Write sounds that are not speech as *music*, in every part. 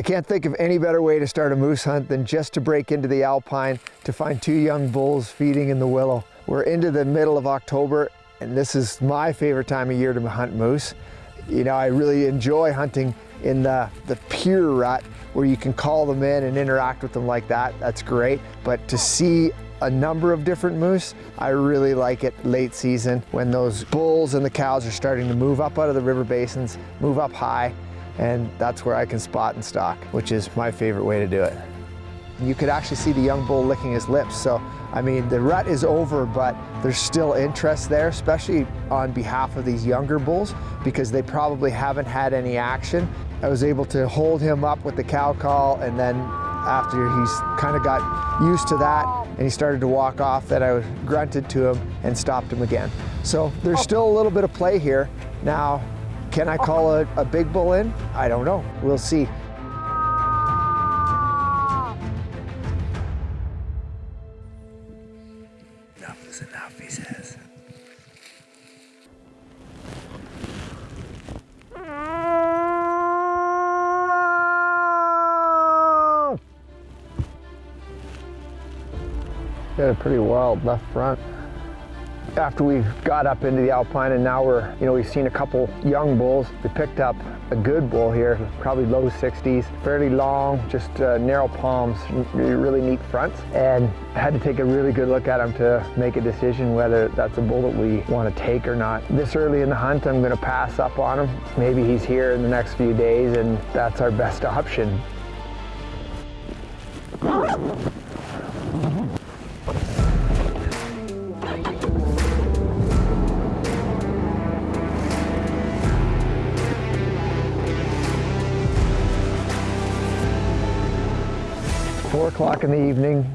I can't think of any better way to start a moose hunt than just to break into the alpine to find two young bulls feeding in the willow. We're into the middle of October and this is my favorite time of year to hunt moose. You know, I really enjoy hunting in the, the pure rut where you can call them in and interact with them like that, that's great. But to see a number of different moose. I really like it late season when those bulls and the cows are starting to move up out of the river basins, move up high, and that's where I can spot and stalk, which is my favorite way to do it. You could actually see the young bull licking his lips. So, I mean, the rut is over, but there's still interest there, especially on behalf of these younger bulls, because they probably haven't had any action. I was able to hold him up with the cow call, and then after he's kind of got used to that and he started to walk off, that I grunted to him and stopped him again. So there's oh. still a little bit of play here. Now, can I call a, a big bull in? I don't know. We'll see. Enough is enough, he says. Got a pretty wild left front after we got up into the alpine and now we're, you know, we've seen a couple young bulls. We picked up a good bull here, probably low 60s, fairly long, just uh, narrow palms, really neat fronts. And had to take a really good look at him to make a decision whether that's a bull that we want to take or not. This early in the hunt, I'm going to pass up on him. Maybe he's here in the next few days and that's our best option. O'clock in the evening.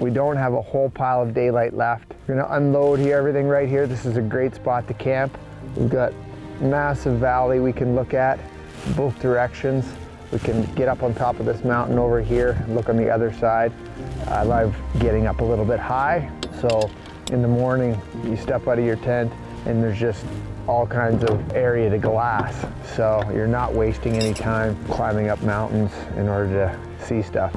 We don't have a whole pile of daylight left. We're gonna unload here, everything right here. This is a great spot to camp. We've got massive valley we can look at both directions. We can get up on top of this mountain over here and look on the other side. I love getting up a little bit high. So in the morning, you step out of your tent and there's just all kinds of area to glass. So you're not wasting any time climbing up mountains in order to see stuff.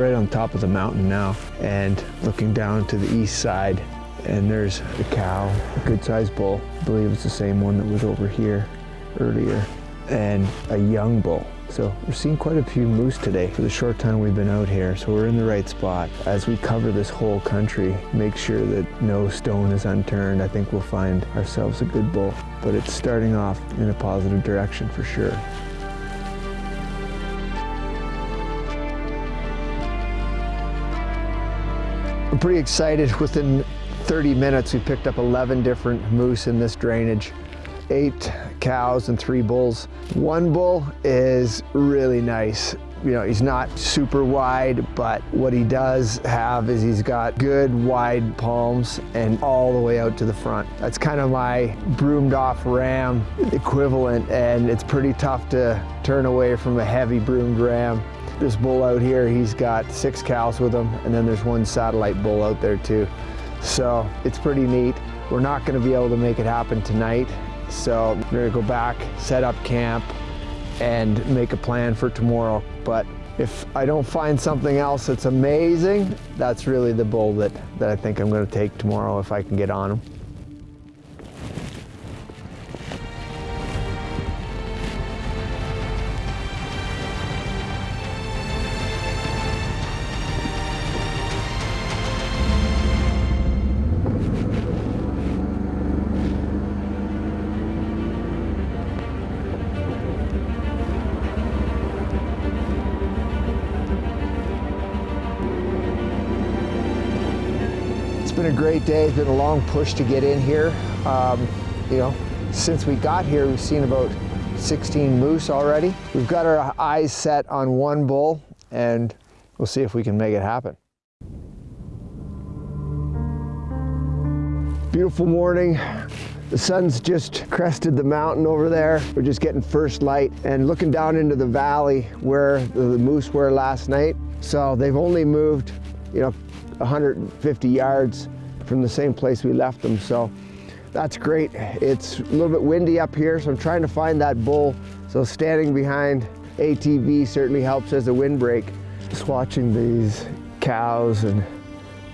right on top of the mountain now and looking down to the east side and there's a cow, a good sized bull. I believe it's the same one that was over here earlier and a young bull. So we're seeing quite a few moose today for the short time we've been out here. So we're in the right spot. As we cover this whole country, make sure that no stone is unturned. I think we'll find ourselves a good bull, but it's starting off in a positive direction for sure. Pretty excited. Within 30 minutes, we picked up 11 different moose in this drainage. Eight cows and three bulls. One bull is really nice. You know, he's not super wide, but what he does have is he's got good wide palms and all the way out to the front. That's kind of my broomed off ram equivalent, and it's pretty tough to turn away from a heavy broomed ram. This bull out here, he's got six cows with him, and then there's one satellite bull out there too. So it's pretty neat. We're not gonna be able to make it happen tonight, so we're gonna go back, set up camp, and make a plan for tomorrow. But if I don't find something else that's amazing, that's really the bull that, that I think I'm gonna take tomorrow if I can get on him. Been a great day. It's been a long push to get in here. Um, you know, since we got here, we've seen about 16 moose already. We've got our eyes set on one bull and we'll see if we can make it happen. Beautiful morning. The sun's just crested the mountain over there. We're just getting first light and looking down into the valley where the, the moose were last night. So they've only moved, you know, 150 yards from the same place we left them. So that's great. It's a little bit windy up here, so I'm trying to find that bull. So standing behind ATV certainly helps as a windbreak. Just watching these cows and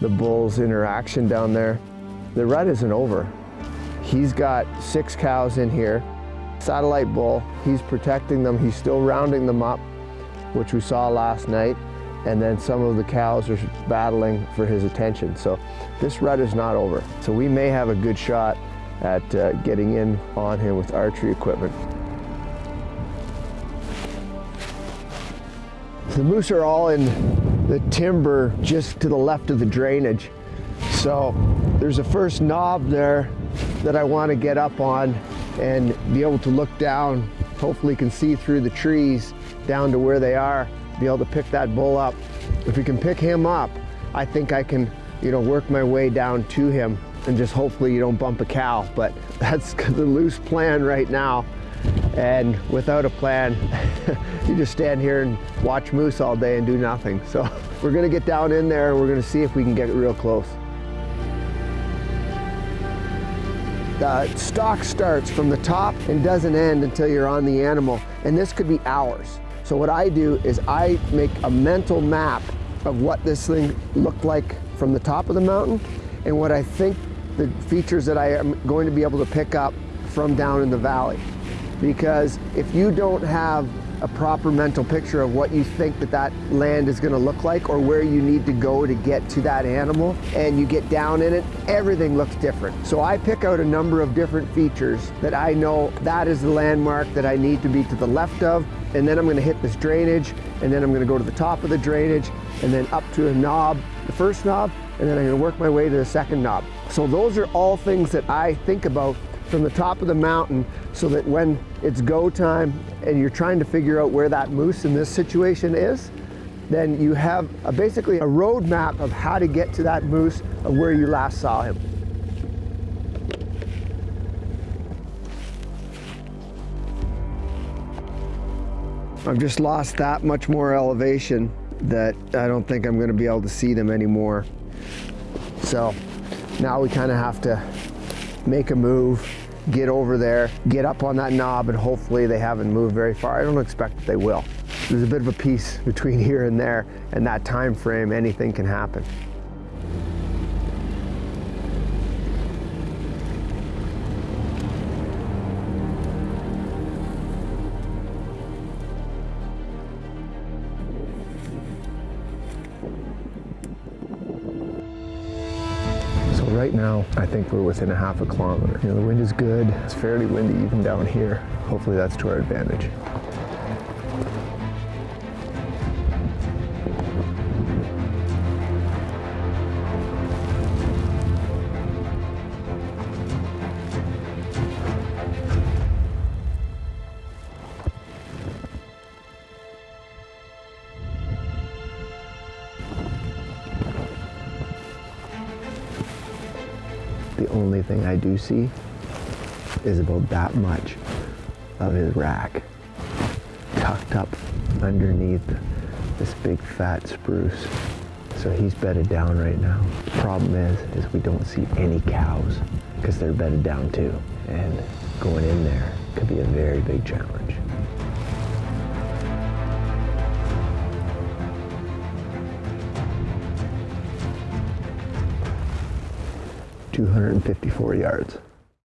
the bulls interaction down there. The rut isn't over. He's got six cows in here. Satellite bull, he's protecting them. He's still rounding them up, which we saw last night. And then some of the cows are battling for his attention. So this rut is not over. So we may have a good shot at uh, getting in on him with archery equipment. The moose are all in the timber just to the left of the drainage. So there's a first knob there that I want to get up on and be able to look down, hopefully can see through the trees down to where they are, be able to pick that bull up. If we can pick him up, I think I can, you know, work my way down to him and just hopefully you don't bump a cow. But *laughs* that's the loose plan right now. And without a plan, *laughs* you just stand here and watch moose all day and do nothing. So *laughs* we're gonna get down in there and we're gonna see if we can get real close. The stalk starts from the top and doesn't end until you're on the animal. And this could be hours. So what I do is I make a mental map of what this thing looked like from the top of the mountain and what I think the features that I am going to be able to pick up from down in the valley. Because if you don't have a proper mental picture of what you think that that land is going to look like or where you need to go to get to that animal and you get down in it, everything looks different. So I pick out a number of different features that I know that is the landmark that I need to be to the left of and then I'm going to hit this drainage and then I'm going to go to the top of the drainage and then up to a knob, the first knob, and then I'm to work my way to the second knob. So those are all things that I think about from the top of the mountain so that when it's go time and you're trying to figure out where that moose in this situation is, then you have a, basically a roadmap of how to get to that moose of where you last saw him. I've just lost that much more elevation that I don't think I'm going to be able to see them anymore. So now we kind of have to make a move, get over there, get up on that knob, and hopefully they haven't moved very far. I don't expect that they will. There's a bit of a piece *laughs* between here and there, and that time frame, anything can happen. Right now, I think we're within a half a kilometer. You know, the wind is good. It's fairly windy even down here. Hopefully that's to our advantage. The only thing I do see is about that much of his rack tucked up underneath this big fat spruce. So he's bedded down right now. Problem is, is we don't see any cows because they're bedded down too. And going in there could be a very big challenge. 254 yards.